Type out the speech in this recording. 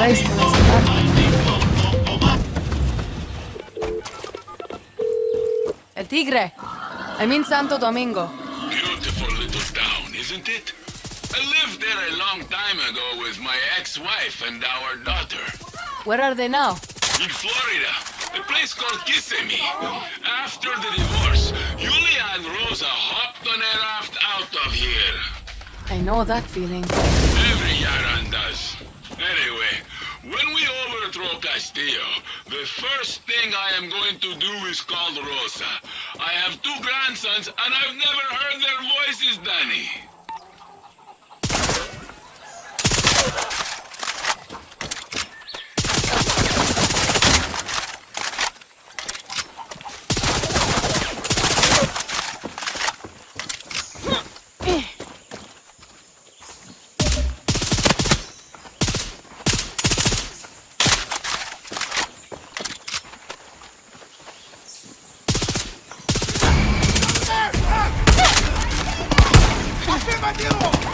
place for us. El Tigre. I mean Santo Domingo. Beautiful little town, isn't it? I lived there a long time ago with my ex-wife and our daughter. Where are they now? In Florida, a place called Kissimmee. After the divorce, Julia and Rosa hopped on a raft out of here. I know that feeling. Every Yaran does. Castillo, the first thing I am going to do is call Rosa. I have two grandsons, and I've never heard their voices, Dani. Afirmativo!